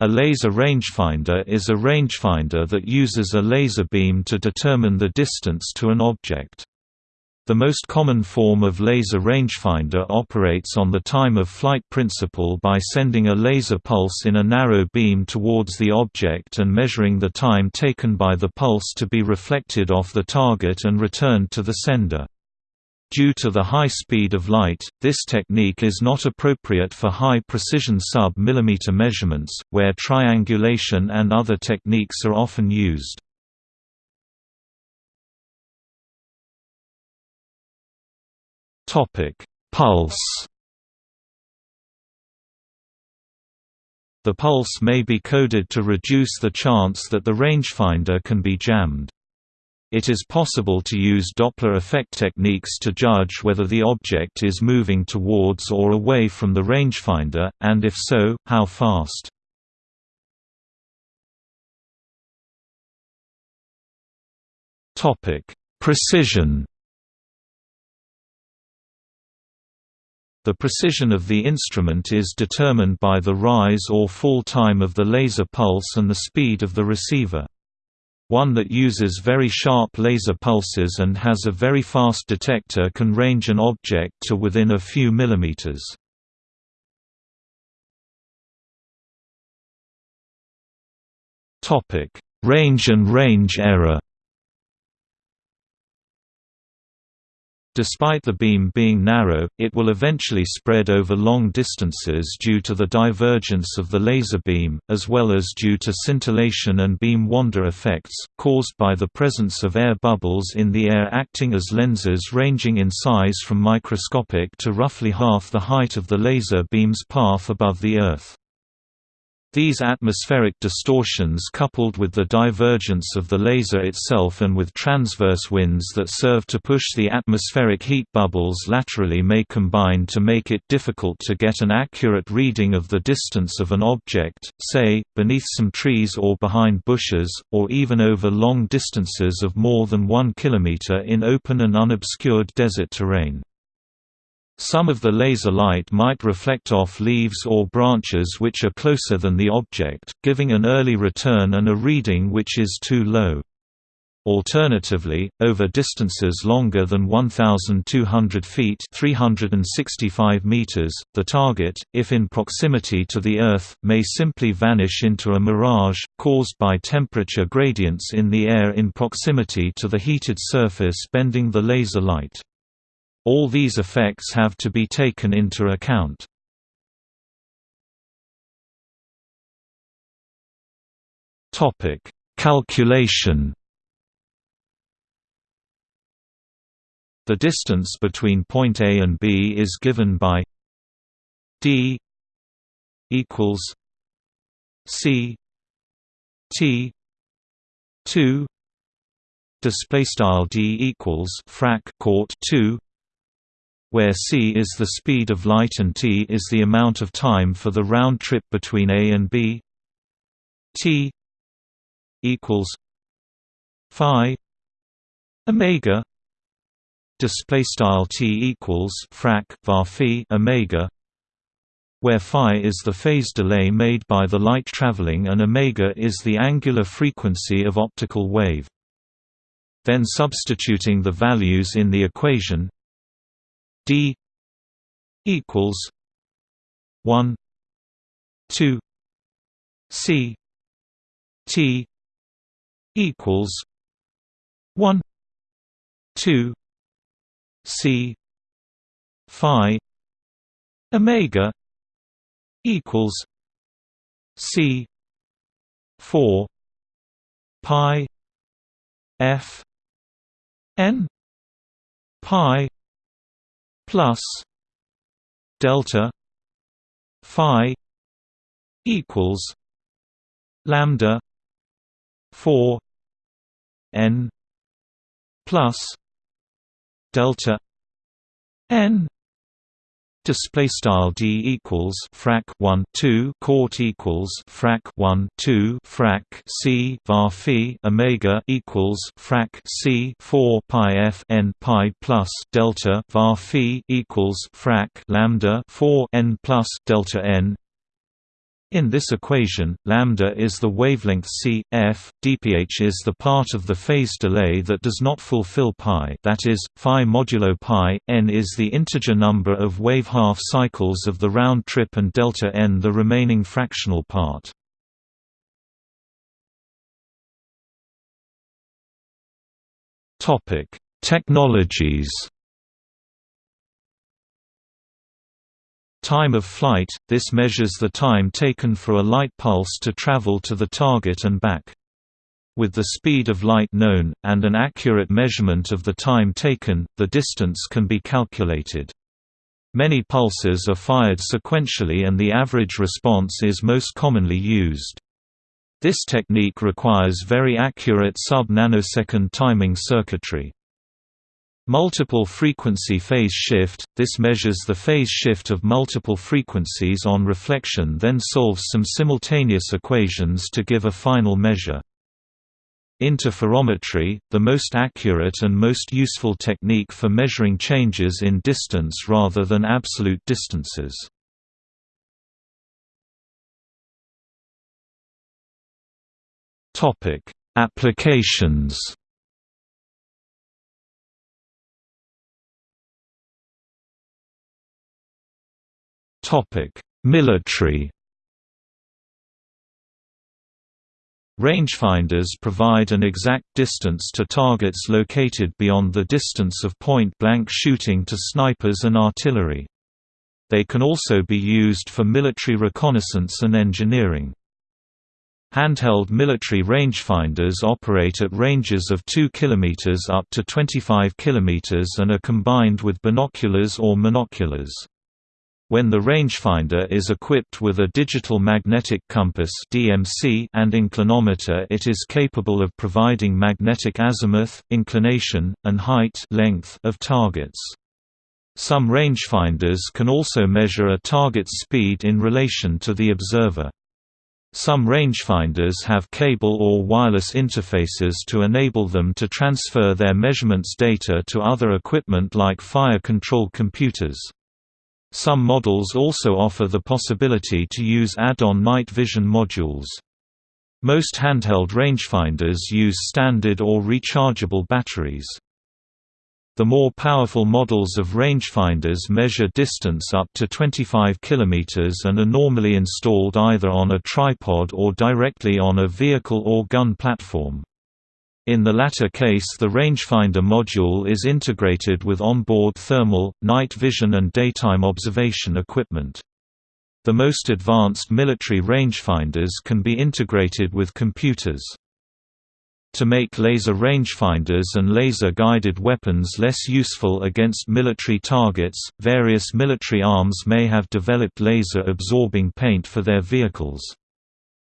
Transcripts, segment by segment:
A laser rangefinder is a rangefinder that uses a laser beam to determine the distance to an object. The most common form of laser rangefinder operates on the time-of-flight principle by sending a laser pulse in a narrow beam towards the object and measuring the time taken by the pulse to be reflected off the target and returned to the sender. Due to the high speed of light, this technique is not appropriate for high-precision sub-millimeter measurements, where triangulation and other techniques are often used. Pulse The pulse may be coded to reduce the chance that the rangefinder can be jammed. It is possible to use Doppler effect techniques to judge whether the object is moving towards or away from the rangefinder, and if so, how fast. Precision The precision of the instrument is determined by the rise or fall time of the laser pulse and the speed of the receiver. One that uses very sharp laser pulses and has a very fast detector can range an object to within a few millimeters. Range and range error Despite the beam being narrow, it will eventually spread over long distances due to the divergence of the laser beam, as well as due to scintillation and beam wander effects, caused by the presence of air bubbles in the air acting as lenses ranging in size from microscopic to roughly half the height of the laser beam's path above the Earth. These atmospheric distortions coupled with the divergence of the laser itself and with transverse winds that serve to push the atmospheric heat bubbles laterally may combine to make it difficult to get an accurate reading of the distance of an object, say, beneath some trees or behind bushes, or even over long distances of more than one kilometer in open and unobscured desert terrain. Some of the laser light might reflect off leaves or branches which are closer than the object, giving an early return and a reading which is too low. Alternatively, over distances longer than 1,200 feet 365 meters, the target, if in proximity to the Earth, may simply vanish into a mirage, caused by temperature gradients in the air in proximity to the heated surface bending the laser light. All these effects have to be taken into account. Topic: Calculation. The distance between point A and B is given by d equals c t 2 display style d equals frac court 2 where c is the speed of light and t is the amount of time for the round trip between A and B. T equals phi omega display style t equals frac var phi omega where phi is the phase delay made by the light traveling and omega is the angular frequency of optical wave. Then substituting the values in the equation D equals one two C T equals one two C Phi Omega equals C four Pi F N Pi plus delta phi equals lambda 4 n plus delta n display style d equals frac 1 2 court equals frac 1 2 frac c var phi omega equals frac c 4 pi f n pi plus delta var phi equals frac lambda 4 n plus delta n In this equation, lambda is the wavelength c, f, dph is the part of the phase delay that does not fulfill pi that is, phi modulo pi, n is the integer number of wave half cycles of the round trip and delta n the remaining fractional part. Technologies Time of flight – This measures the time taken for a light pulse to travel to the target and back. With the speed of light known, and an accurate measurement of the time taken, the distance can be calculated. Many pulses are fired sequentially and the average response is most commonly used. This technique requires very accurate sub-nanosecond timing circuitry. Multiple frequency phase shift – This measures the phase shift of multiple frequencies on reflection then solves some simultaneous equations to give a final measure. Interferometry – The most accurate and most useful technique for measuring changes in distance rather than absolute distances. Applications. Military. Rangefinders provide an exact distance to targets located beyond the distance of point-blank shooting to snipers and artillery. They can also be used for military reconnaissance and engineering. Handheld military rangefinders operate at ranges of 2 km up to 25 km and are combined with binoculars or monoculars. When the rangefinder is equipped with a digital magnetic compass (DMC) and inclinometer, it is capable of providing magnetic azimuth, inclination, and height length of targets. Some rangefinders can also measure a target's speed in relation to the observer. Some rangefinders have cable or wireless interfaces to enable them to transfer their measurements data to other equipment like fire control computers. Some models also offer the possibility to use add-on night vision modules. Most handheld rangefinders use standard or rechargeable batteries. The more powerful models of rangefinders measure distance up to 25 km and are normally installed either on a tripod or directly on a vehicle or gun platform. In the latter case the rangefinder module is integrated with onboard thermal, night vision and daytime observation equipment. The most advanced military rangefinders can be integrated with computers. To make laser rangefinders and laser-guided weapons less useful against military targets, various military arms may have developed laser-absorbing paint for their vehicles.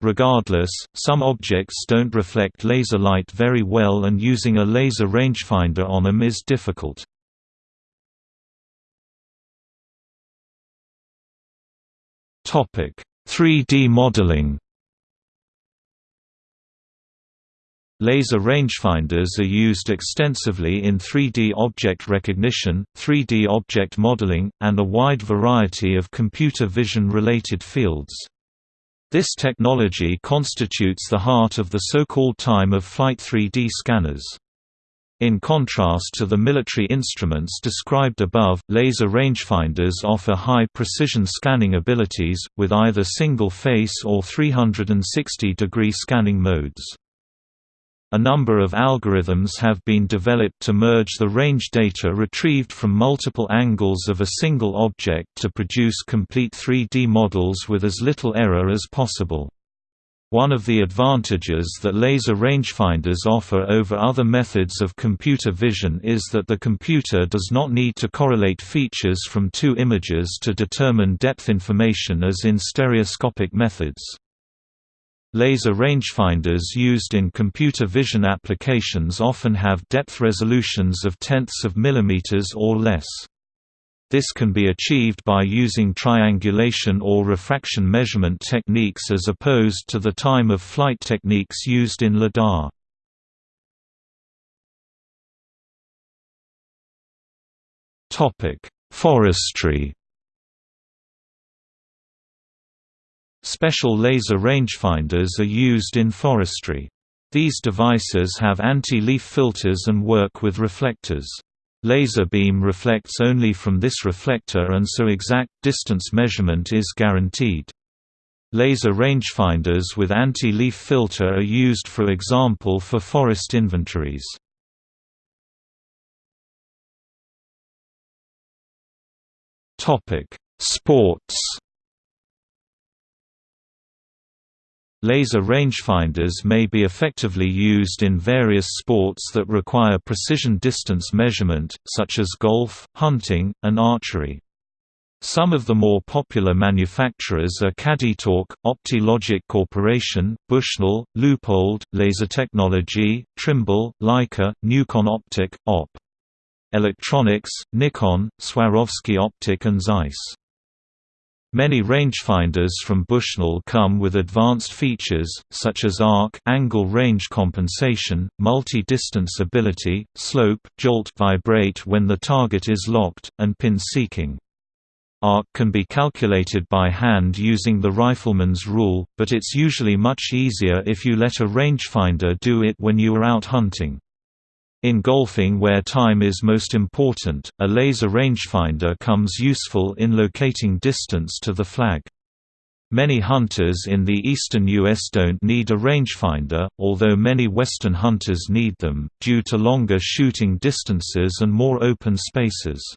Regardless, some objects don't reflect laser light very well and using a laser rangefinder on them is difficult. Topic: 3D modeling Laser rangefinders are used extensively in 3D object recognition, 3D object modeling, and a wide variety of computer vision-related fields. This technology constitutes the heart of the so-called time-of-flight 3D scanners. In contrast to the military instruments described above, laser rangefinders offer high-precision scanning abilities, with either single-face or 360-degree scanning modes. A number of algorithms have been developed to merge the range data retrieved from multiple angles of a single object to produce complete 3D models with as little error as possible. One of the advantages that laser rangefinders offer over other methods of computer vision is that the computer does not need to correlate features from two images to determine depth information as in stereoscopic methods. Laser rangefinders used in computer vision applications often have depth resolutions of tenths of millimeters or less. This can be achieved by using triangulation or refraction measurement techniques as opposed to the time-of-flight techniques used in LIDAR. Forestry Special laser rangefinders are used in forestry. These devices have anti-leaf filters and work with reflectors. Laser beam reflects only from this reflector and so exact distance measurement is guaranteed. Laser rangefinders with anti-leaf filter are used for example for forest inventories. Sports Laser rangefinders may be effectively used in various sports that require precision distance measurement, such as golf, hunting, and archery. Some of the more popular manufacturers are Cadetalk, OptiLogic Corporation, Bushnell, Leupold, Laser Technology, Trimble, Leica, Newcon Optik, Op. Electronics, Nikon, Swarovski Optik and Zeiss. Many rangefinders from Bushnell come with advanced features, such as arc angle range compensation, multi-distance ability, slope jolt vibrate when the target is locked, and pin seeking. Arc can be calculated by hand using the rifleman's rule, but it's usually much easier if you let a rangefinder do it when you are out hunting. In golfing where time is most important, a laser rangefinder comes useful in locating distance to the flag. Many hunters in the eastern U.S. don't need a rangefinder, although many western hunters need them, due to longer shooting distances and more open spaces.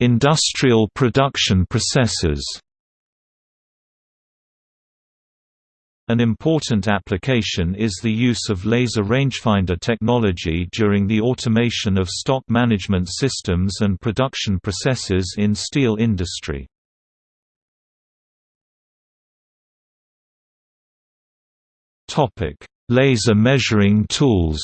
Industrial production processes An important application is the use of laser rangefinder technology during the automation of stock management systems and production processes in steel industry. Laser measuring tools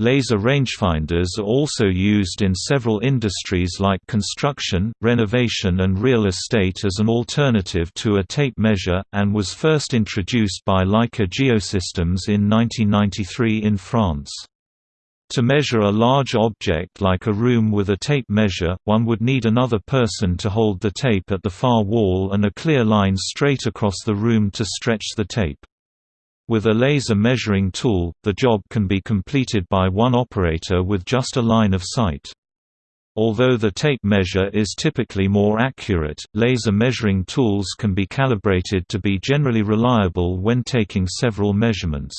Laser rangefinders are also used in several industries like construction, renovation and real estate as an alternative to a tape measure, and was first introduced by Leica Geosystems in 1993 in France. To measure a large object like a room with a tape measure, one would need another person to hold the tape at the far wall and a clear line straight across the room to stretch the tape. With a laser measuring tool, the job can be completed by one operator with just a line of sight. Although the tape measure is typically more accurate, laser measuring tools can be calibrated to be generally reliable when taking several measurements.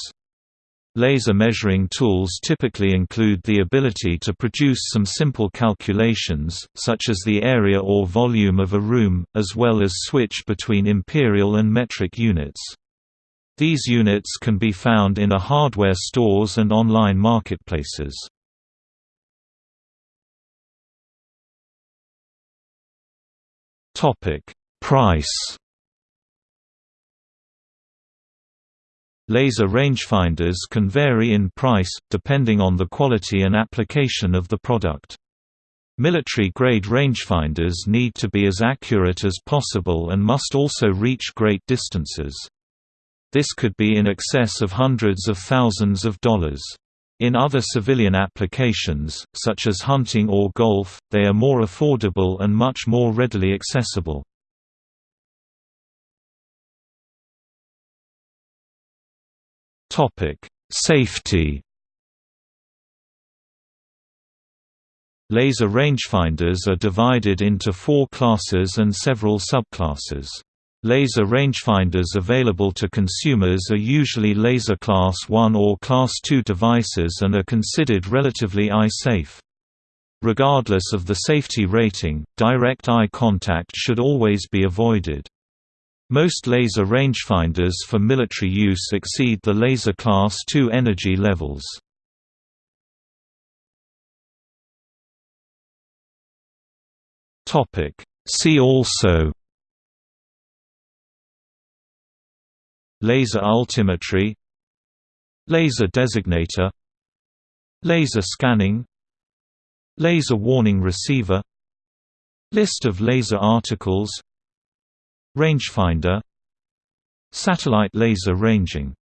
Laser measuring tools typically include the ability to produce some simple calculations, such as the area or volume of a room, as well as switch between imperial and metric units. These units can be found in a hardware stores and online marketplaces. Topic: Price. Laser rangefinders can vary in price, depending on the quality and application of the product. Military-grade rangefinders need to be as accurate as possible and must also reach great distances. This could be in excess of hundreds of thousands of dollars. In other civilian applications, such as hunting or golf, they are more affordable and much more readily accessible. Safety Laser rangefinders are divided into four classes and several subclasses. Laser rangefinders available to consumers are usually laser class 1 or class 2 devices and are considered relatively eye-safe. Regardless of the safety rating, direct eye contact should always be avoided. Most laser rangefinders for military use exceed the laser class 2 energy levels. See also Laser altimetry Laser designator Laser scanning Laser warning receiver List of laser articles Rangefinder Satellite laser ranging